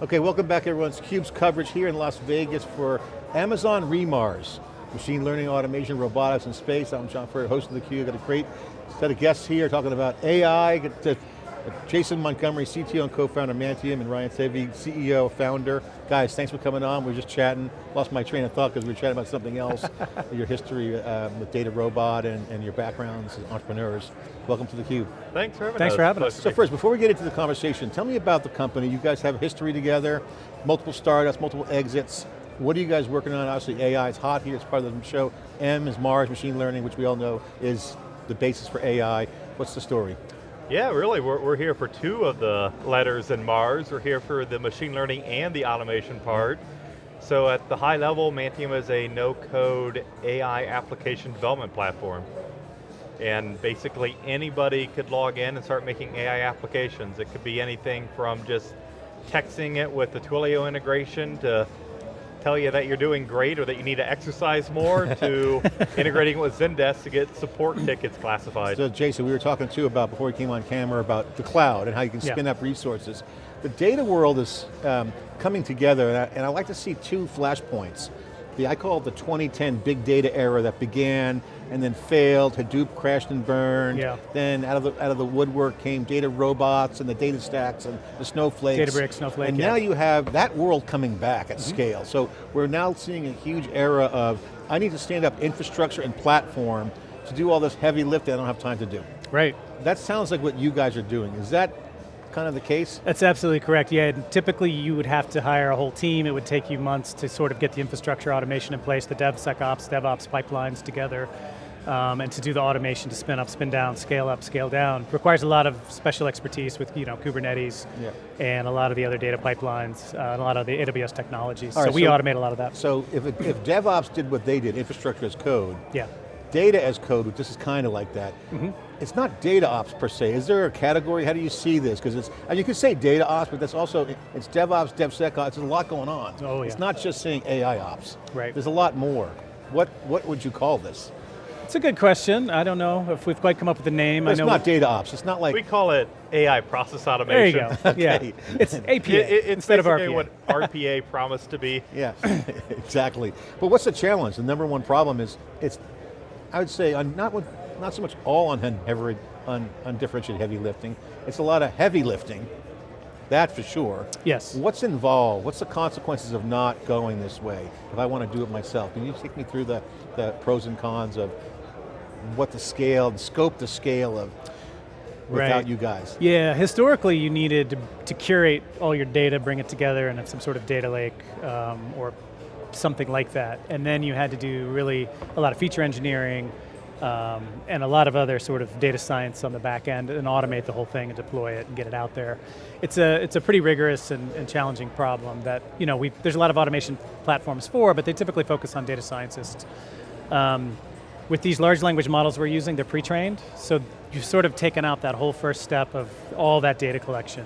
Okay, welcome back everyone. It's CUBE's coverage here in Las Vegas for Amazon Remars. Machine learning, automation, robotics, and space. I'm John Furrier, host of theCUBE. Got a great set of guests here talking about AI. Got to Jason Montgomery, CTO and co-founder of Mantium, and Ryan Sevey, CEO, founder. Guys, thanks for coming on. We are just chatting. Lost my train of thought because we were chatting about something else. your history um, with DataRobot and, and your backgrounds as entrepreneurs. Welcome to theCUBE. Thanks for having Thanks us. for having us. So first, before we get into the conversation, tell me about the company. You guys have a history together, multiple startups, multiple exits. What are you guys working on? Obviously AI is hot here, it's part of the show. M is Mars, machine learning, which we all know is the basis for AI. What's the story? Yeah, really, we're, we're here for two of the letters in Mars. We're here for the machine learning and the automation part. So at the high level, Mantium is a no-code AI application development platform. And basically anybody could log in and start making AI applications. It could be anything from just texting it with the Twilio integration to tell you that you're doing great or that you need to exercise more to integrating with Zendesk to get support tickets classified. So Jason, we were talking too about, before we came on camera, about the cloud and how you can spin yeah. up resources. The data world is um, coming together and I, and I like to see two flashpoints. The, I call it the 2010 big data era that began and then failed, Hadoop crashed and burned. Yeah. Then out of the out of the woodwork came data robots and the data stacks and the snowflakes. Databricks, Snowflake, And yeah. now you have that world coming back at mm -hmm. scale. So we're now seeing a huge era of, I need to stand up infrastructure and platform to do all this heavy lifting I don't have time to do. Right. That sounds like what you guys are doing. Is that kind of the case? That's absolutely correct, yeah. Typically you would have to hire a whole team, it would take you months to sort of get the infrastructure automation in place, the DevSecOps, DevOps pipelines together, um, and to do the automation to spin up, spin down, scale up, scale down. Requires a lot of special expertise with you know, Kubernetes yeah. and a lot of the other data pipelines, uh, and a lot of the AWS technologies. So we so, automate a lot of that. So if, it, if DevOps did what they did, infrastructure as code, yeah. Data as code, which this is kind of like that, mm -hmm. it's not data ops per se. Is there a category, how do you see this? Because it's, and you could say data ops, but that's also, it's DevOps, DevSecOps, there's a lot going on. Oh, yeah. It's not just saying AI ops. Right. There's a lot more. What, what would you call this? It's a good question. I don't know if we've quite come up with a name. But it's I know not data ops. It's not like we call it AI process automation. There you go. okay. Yeah, it's APA it, it, instead of RPA. what RPA promised to be. Yeah, exactly. But what's the challenge? The number one problem is it's, I would say, not with, not so much all on heavy, on undifferentiated heavy lifting. It's a lot of heavy lifting. That for sure. Yes. What's involved? What's the consequences of not going this way? If I want to do it myself, can you take me through the, the pros and cons of what the scale, the scope, the scale of without right. you guys. Yeah, historically you needed to, to, curate all your data, bring it together in some sort of data lake um, or something like that. And then you had to do really a lot of feature engineering um, and a lot of other sort of data science on the back end and automate the whole thing and deploy it and get it out there. It's a, it's a pretty rigorous and, and challenging problem that, you know, we, there's a lot of automation platforms for, but they typically focus on data scientists. Um, with these large language models we're using, they're pre-trained, so you've sort of taken out that whole first step of all that data collection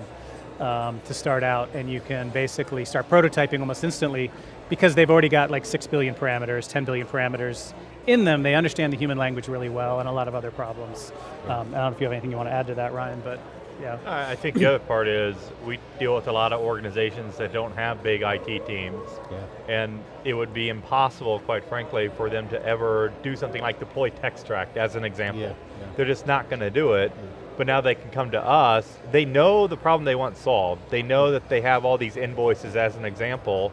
um, to start out, and you can basically start prototyping almost instantly because they've already got like 6 billion parameters, 10 billion parameters in them, they understand the human language really well and a lot of other problems. Um, I don't know if you have anything you want to add to that, Ryan, but yeah. I think the other part is we deal with a lot of organizations that don't have big IT teams. Yeah. And it would be impossible, quite frankly, for them to ever do something like deploy Textract as an example. Yeah. Yeah. They're just not going to do it. But now they can come to us, they know the problem they want solved. They know that they have all these invoices as an example,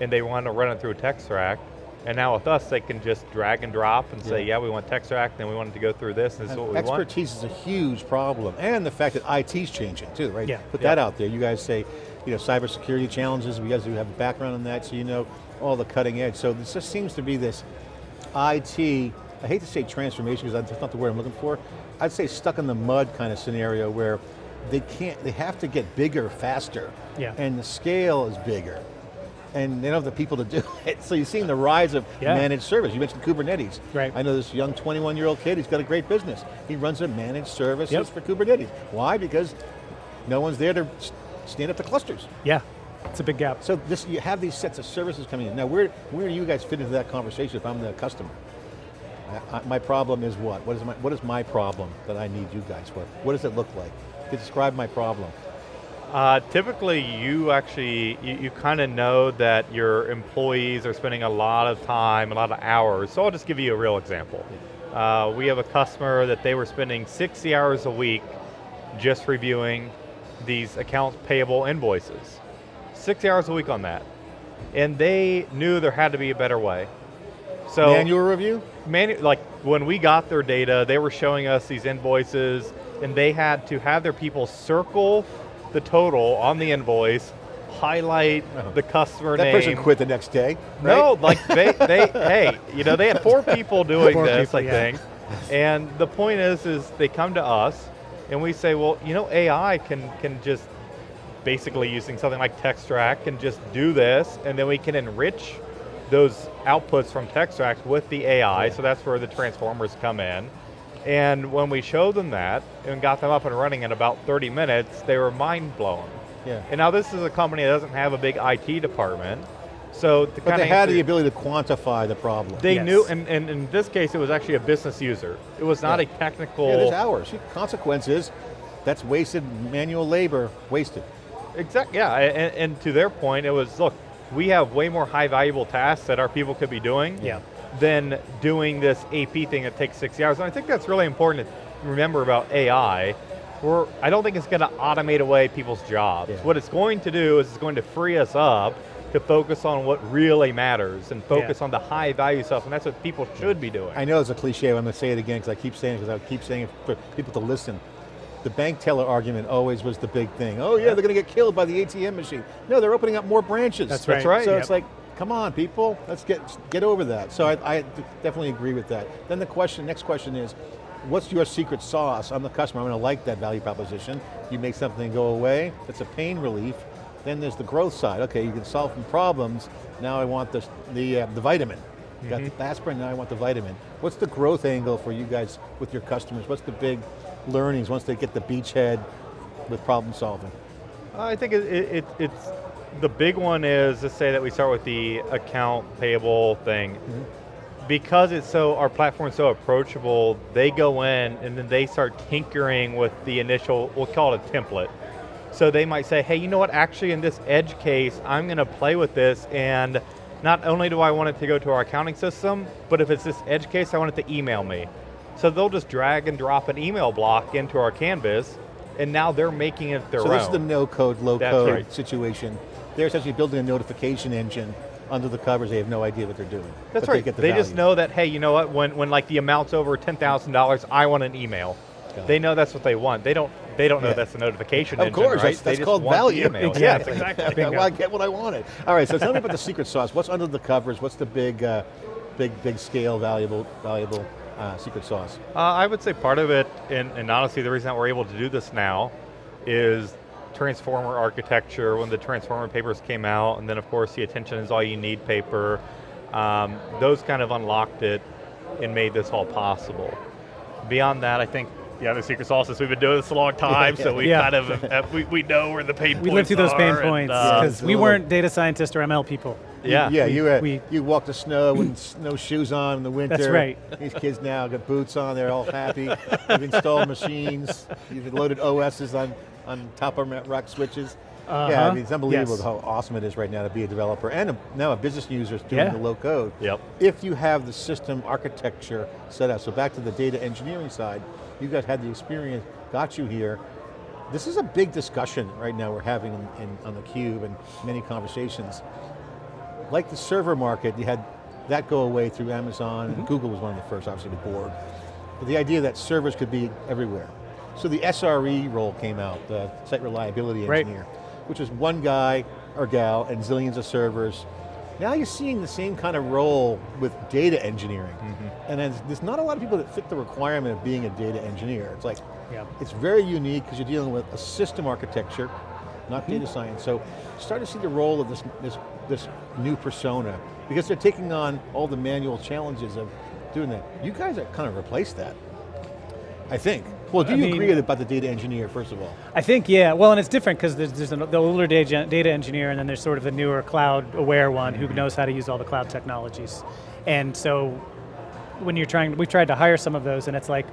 and they want to run it through Textract. And now with us, they can just drag and drop and say, yeah, we want Textract, then we want it to go through this, and this is what we expertise want. Expertise is a huge problem, and the fact that IT's changing too, right? Yeah. Put yeah. that out there. You guys say, you know, cybersecurity challenges, you guys do have a background in that, so you know all the cutting edge. So this just seems to be this IT, I hate to say transformation, because that's not the word I'm looking for, I'd say stuck in the mud kind of scenario where they can't, they have to get bigger faster, yeah. and the scale is bigger and they don't have the people to do it. So you've seen the rise of yeah. managed service. You mentioned Kubernetes. Right. I know this young 21 year old kid, he's got a great business. He runs a managed service yep. for Kubernetes. Why? Because no one's there to stand up the clusters. Yeah, it's a big gap. So this, you have these sets of services coming in. Now where, where do you guys fit into that conversation if I'm the customer? I, I, my problem is what? What is my, what is my problem that I need you guys for? What does it look like? Describe my problem. Uh, typically, you actually, you, you kind of know that your employees are spending a lot of time, a lot of hours. So I'll just give you a real example. Uh, we have a customer that they were spending 60 hours a week just reviewing these accounts payable invoices. 60 hours a week on that. And they knew there had to be a better way. So Manual review? manu like when we got their data, they were showing us these invoices and they had to have their people circle the total on the invoice, highlight Oh. the customer That name. person quit the next day, No, like they, they, hey, you know, they had four people doing Four this, people, I yeah. think. And the point is, is they come to us and we say, well, you know, AI can, can just basically using something like Textract can just do this and then we can enrich those outputs from Textract with the AI, so that's where the transformers come in. And when we showed them that and got them up and running in about 30 minutes, they were mind blown. Yeah. And now this is a company that doesn't have a big IT department, so to But they of had the ability to quantify the problem. they Yes. knew, and, and in this case, it was actually a business user. It was not Yeah. a technical. yeah, there's hours. Consequences, that's wasted manual labor, wasted. Exactly. Yeah, and, and to their point, it was look, we have way more high valuable tasks that our people could be doing Yeah. than doing this AP thing that takes 60 hours. And I think that's really important to remember about AI. We're, I don't think it's going to automate away people's jobs. Yeah. What it's going to do is it's going to free us up to focus on what really matters and focus Yeah. on the high value stuff, and that's what people should be doing. I know it's a cliche, but I'm going to say it again because I keep saying it because I keep saying it for people to listen. The bank teller argument always was the big thing. Oh yeah, they're going to get killed by the ATM machine. No, they're opening up more branches. That's That's right. right. So Yep. it's like, come on, people, let's get get over that. So I, I definitely agree with that. Then the question, next question is, what's your secret sauce? I'm the customer. I'm going to like that value proposition. You make something go away. That's a pain relief. Then there's the growth side. Okay, you can solve some problems. Now I want the the, uh, the vitamin. Got the aspirin. Now I want the vitamin. What's the growth angle for you guys with your customers? What's the big learnings once they get the beachhead with problem solving? I think it, it, it, it's, the big one is, let's say that we start with the account payable thing. Mm-hmm. Because it's so, our platform's so approachable, they go in and then they start tinkering with the initial, we'll call it a template. So they might say, hey, you know what, actually in this edge case, I'm going to play with this and not only do I want it to go to our accounting system, but if it's this edge case, I want it to email me. So they'll just drag and drop an email block into our canvas, and now they're making it their So own. this is the no code, low-code right. situation. They're essentially building a notification engine under the covers. They have no idea what they're doing. That's right. They, get the They just know that, hey, you know what? When when like the amount's over ten thousand dollars, I want an email. They know that's what they want. They don't. They don't know Yeah. that's a notification Of engine, course, right? that's, that's called value. Exactly. Yes, exactly. Well, I get what I wanted. All right, so tell me about the secret sauce. What's under the covers? What's the big, uh, big, big scale valuable, valuable uh, secret sauce? Uh, I would say part of it, and, and honestly, the reason that we're able to do this now is transformer architecture. When the transformer papers came out, and then of course the attention is all you need paper. Um, those kind of unlocked it and made this all possible. Beyond that, I think the secret sauce is we've been doing this a long time, so we Yeah. kind of uh, we, we know where the pain points are. We lived through those pain points uh, because it's a we weren't data scientists or ML people. yeah, yeah. we- you uh, we- you walk the snow with no shoes on in the winter. That's right. These kids now got boots on. They're all happy. You've installed machines. You've loaded OSs on on top of rack switches. Yeah, I Uh-huh. mean, it's unbelievable Yes. how awesome it is right now to be a developer and a, now a business user is doing Yeah. the low code. Yep. If you have the system architecture set up, so back to the data engineering side, you guys had the experience, got you here. This is a big discussion right now we're having in, in, on the cube and many conversations. Like the server market, you had that go away through Amazon, Mm-hmm. and Google was one of the first, obviously to board. But the idea that servers could be everywhere. So the SRE role came out, the site reliability Right. engineer, which was one guy or gal and zillions of servers. Now you're seeing the same kind of role with data engineering. Mm-hmm. And then there's not a lot of people that fit the requirement of being a data engineer. It's like, Yeah. it's very unique because you're dealing with a system architecture, not Mm-hmm. data science. So start to see the role of this, this, this new persona because they're taking on all the manual challenges of doing that. You guys have kind of replaced that, I think. Well, do I you mean- agree about the data engineer, first of all? I think, yeah, well, and it's different because there's, there's an, the older data, data engineer and then there's sort of the newer cloud aware one who mm-hmm. knows how to use all the cloud technologies. And so when you're trying, we've tried to hire some of those and it's like,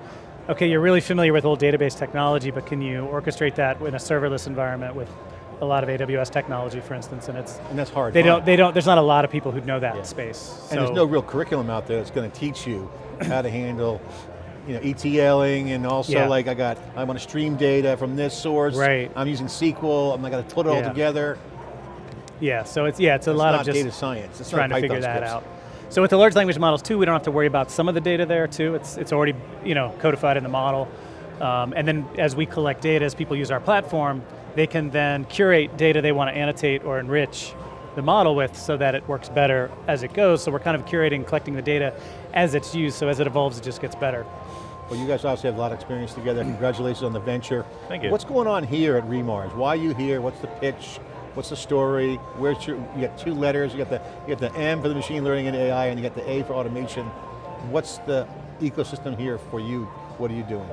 okay, you're really familiar with old database technology, but can you orchestrate that in a serverless environment with a lot of AWS technology, for instance, and it's And that's hard. they don't they don't. There's not a lot of people who know that Yeah. space. And there's no real curriculum out there that's going to teach you how to handle you know, ETLing and also Yeah. like I got, I want to stream data from this source. Right. I'm using SQL, I'm not going to put it all together. Yeah, so it's yeah, it's a It's lot of just data science. It's trying to figure that scripts. out. So with the large language models too, we don't have to worry about some of the data there too. It's it's already you know codified in the model, um, and then as we collect data, as people use our platform, they can then curate data they want to annotate or enrich the model with, so that it works better as it goes. So we're kind of curating, collecting the data as it's used. So as it evolves, it just gets better. Well, you guys obviously have a lot of experience together. Congratulations on the venture. Thank you. What's going on here at Remars? Why are you here? What's the pitch? What's the story? Where's your, you got two letters, you got the you got the M for the machine learning and AI, and you got the A for automation. What's the ecosystem here for you? What are you doing?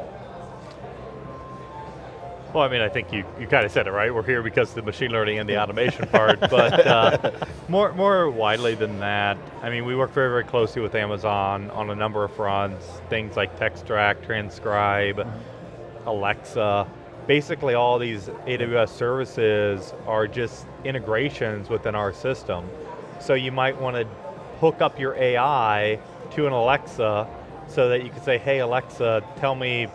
Well, I mean, I think you, you kind of said it, right? We're here because of the machine learning and the automation part, but uh, more, more widely than that, I mean, we work very, very closely with Amazon on a number of fronts, things like Textract, Transcribe, Alexa. Basically all these AWS services are just integrations within our system. So you might want to hook up your AI to an Alexa so that you can say, hey Alexa, tell me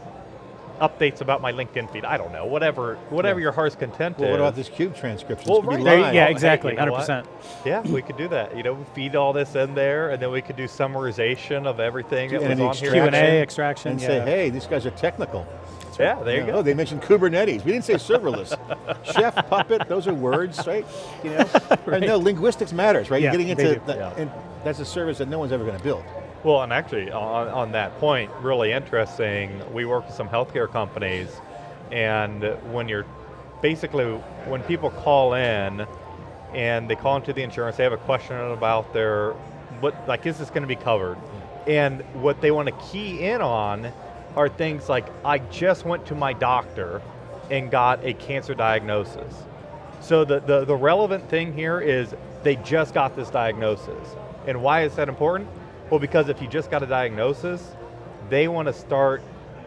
updates about my LinkedIn feed. I don't know, whatever, whatever Yeah. your heart's content Well, is. what about this cube transcription? Well, right. There- yeah, Hey, exactly, you know 100%. Yeah, we could do that. You know, feed all this in there, and then we could do summarization of everything that And was on here. Q&A, extraction. And yeah. say, hey, these guys are technical. Yeah, there you know, go. Oh, they mentioned Kubernetes. We didn't say serverless. Chef, puppet, those are words, right? You know, and no, linguistics matters, right? Yeah, You're getting into, the, Yeah. and that's a service that no one's ever going to build. Well, and actually, on, on that point, really interesting, we work with some healthcare companies, and when you're, basically, when people call in, and they call into the insurance, they have a question about their, what, like, is this going to be covered? And what they want to key in on are things like, I just went to my doctor and got a cancer diagnosis. So the, the, the relevant thing here is they just got this diagnosis. And why is that important? Well, because if you just got a diagnosis, they want to start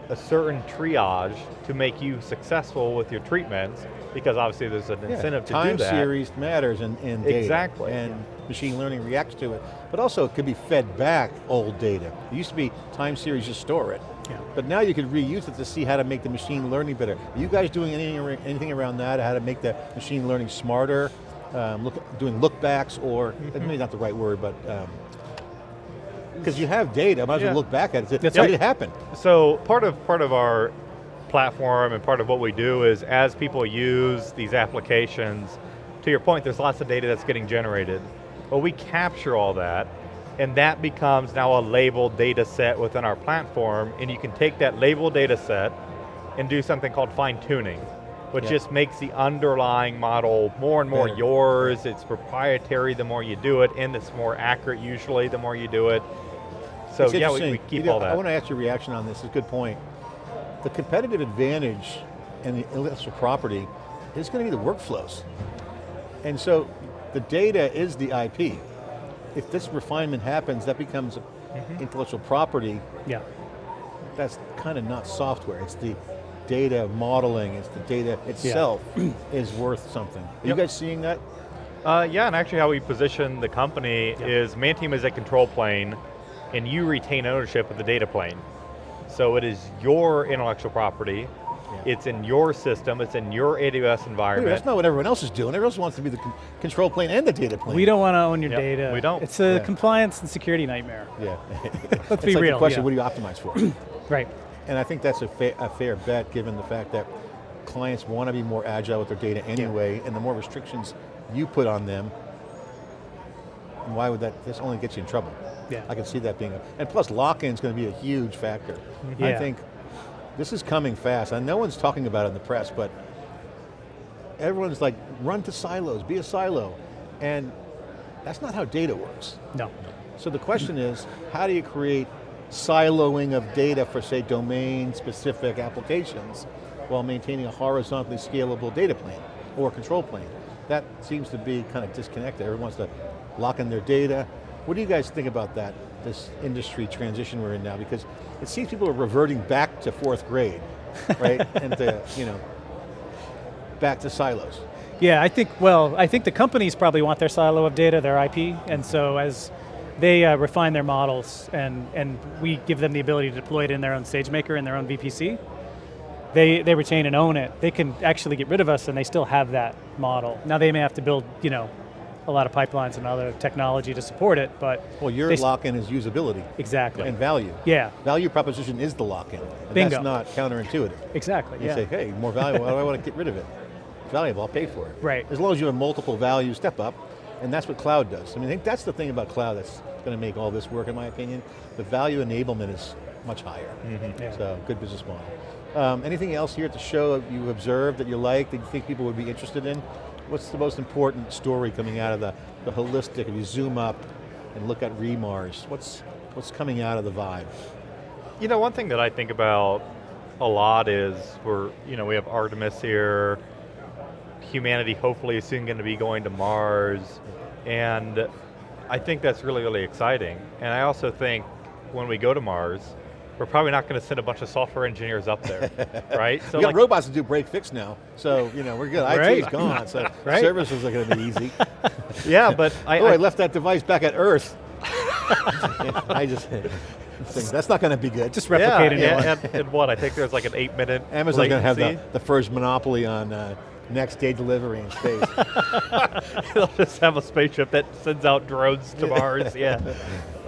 a certain triage to make you successful with your treatments, because obviously there's an Yeah, incentive to Time do that. series matters in, in data. Exactly, And machine learning reacts to it. But also it could be fed back old data. It used to be time series, just store it. Yeah. But now you can reuse it to see how to make the machine learning better. Are you guys doing anything, anything around that, how to make the machine learning smarter? Um, look, doing lookbacks or, Mm-hmm. maybe not the right word, but, because you have data, might as well look back at it. That's Did right. it happened. So part of part of our platform and part of what we do is as people use these applications, to your point, there's lots of data that's getting generated. Well, we capture all that, and that becomes now a labeled data set within our platform, and you can take that labeled data set and do something called fine tuning, which Yeah. just makes the underlying model more and more Better. yours, it's proprietary the more you do it, and it's more accurate usually the more you do it. So It's yeah, we, we keep You know, all that. I want to ask your reaction on this, it's a good point. The competitive advantage and the intellectual property is going to be the workflows. And so the data is the IP. If this refinement happens, that becomes Mm-hmm. intellectual property, Yeah. that's kind of not software, it's the data modeling, it's the data itself is worth something. Are you guys seeing that? Uh, yeah, and actually how we position the company is Mantium is a control plane, and you retain ownership of the data plane. So it is your intellectual property, Yeah. it's in your system, it's in your AWS Wait, environment. that's not what everyone else is doing. Everyone else wants to be the control plane and the data plane. We don't want to own your Yep, data. we don't. It's a Yeah. compliance and security nightmare. Yeah. Let's It's be like real. the question, yeah. what do you optimize for? Right. And I think that's a, fa a fair bet given the fact that clients want to be more agile with their data anyway, and the more restrictions you put on them, why would that, this only gets you in trouble. Yeah. I can see that being, a, and plus lock-in is going to be a huge factor. I think this is coming fast, and no one's talking about it in the press, but everyone's like, run to silos, be a silo, and that's not how data works. No. So the question is, how do you create siloing of data for say domain-specific applications while maintaining a horizontally scalable data plane or control plane? That seems to be kind of disconnected. Everyone wants to lock in their data, What do you guys think about that, this industry transition we're in now? Because it seems people are reverting back to fourth grade, right? and to, you know, back to silos. Yeah, I think, well, I think the companies probably want their silo of data, their IP, and so as they uh, refine their models and, and we give them the ability to deploy it in their own SageMaker and their own VPC, they, they retain and own it. They can actually get rid of us and they still have that model. Now they may have to build, you know, a lot of pipelines and other technology to support it, but Well, your lock-in is usability exactly. and value. Yeah, Value proposition is the lock-in. Bingo. That's not counterintuitive. exactly. You yeah. say, hey, more valuable, why do I want to get rid of it? It's valuable, I'll pay for it. Right. As long as you have multiple value step up, and that's what cloud does. I mean, I think that's the thing about cloud that's going to make all this work, in my opinion. The value enablement is much higher. Yeah. So, good business model. Um, anything else here at the show you observed that you like, that you think people would be interested in? What's the most important story coming out of the, the holistic, if you zoom up and look at Remars, what's, what's coming out of the vibe? You know, one thing that I think about a lot is we're, you know, we have Artemis here, humanity hopefully is soon going to be going to Mars, and I think that's really, really exciting. And I also think when we go to Mars, we're probably not going to send a bunch of software engineers up there, right? So we got robots to do break fix now, so you know we're good. Right. IT's gone, so Right. services are going to be easy. yeah, but I, oh, I, I- left that device back at Earth. I just think that's not going to be good. Just replicate yeah, one. and, and what? I think there's like an eight minute Amazon's going to have the, the first monopoly on uh, next day delivery in space. They'll just have a spaceship that sends out drones to Mars, yeah.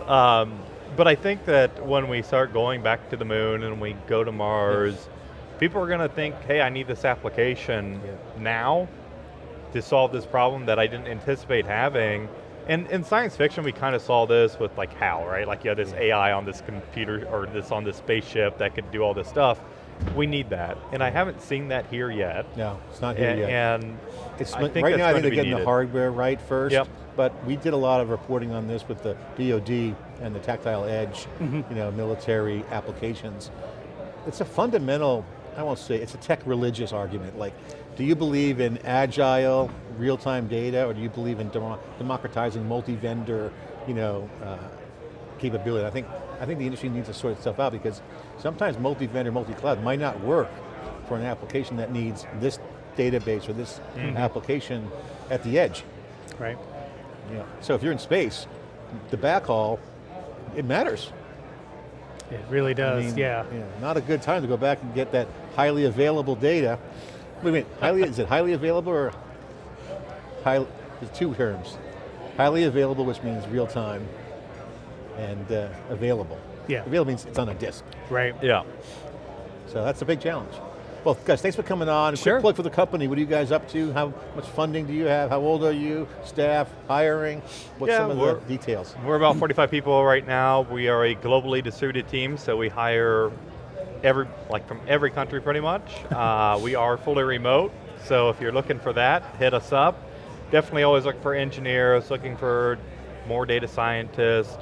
Um, but I think that when we start going back to the moon and we go to Mars, people are going to think, hey, I need this application Yeah. now to solve this problem that I didn't anticipate having. And in science fiction, we kind of saw this with like HAL, right? Like you have this AI on this computer or this on this spaceship that could do all this stuff. We need that, and I haven't seen that here yet. no, it's not here And, yet. and It's, I think right now, I think they're getting the hardware right first. Yep. But we did a lot of reporting on this with the DoD and the tactile edge, Mm-hmm. you know, military applications. It's a fundamental, I won't say, it's a tech religious argument. Like, do you believe in agile, real-time data, or do you believe in demo- democratizing multi-vendor, you know, uh, capability? I think, I think the industry needs to sort itself out because sometimes multi-vendor, multi-cloud might not work for an application that needs this database or this Mm-hmm. application at the edge. Right. Yeah. So if you're in space, the backhaul, it matters. It really I does, mean, yeah. Not a good time to go back and get that highly available data. Wait a minute, highly, is it highly available or high, there's two terms. Highly available, which means real time, and uh, available. Yeah. Available means it's on a disk. Right. Yeah. So that's a big challenge. Well, guys, thanks for coming on. Sure. Quick plug for the company. What are you guys up to? How much funding do you have? How old are you? Staff, hiring? What's Yeah, some of the details? We're about 45 people right now. We are a globally distributed team, so we hire every, like from every country pretty much. Uh, we are fully remote, so if you're looking for that, hit us up. Definitely always looking for engineers, looking for more data scientists.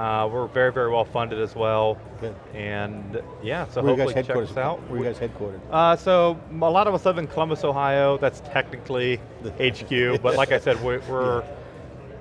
Uh, we're very, very well funded as well. Good. And yeah, so Where are hopefully check headquarters? us out. Where are you guys headquartered? Uh, so a lot of us live in Columbus, Ohio. That's technically The- HQ, but like I said, we're, we're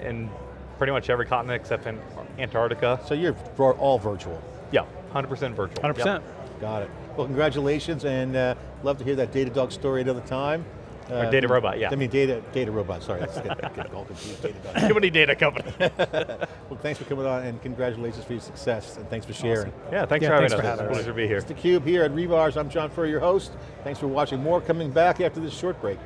in pretty much every continent except in Antarctica. So you're all virtual. Yeah, 100% virtual. 100%. Yep. Got it. Well, congratulations, and uh, love to hear that Datadog story another time. Uh, Or Data Robot, yeah. I mean, data, data robot. Sorry, that's get, get all confused. Too many data company. well, thanks for coming on, and congratulations for your success, and thanks for sharing. yeah, thanks Yeah, for having thanks for us. having it's a us. pleasure to be here. It's theCUBE here at Remars. I'm John Furrier, your host. Thanks for watching. More coming back after this short break.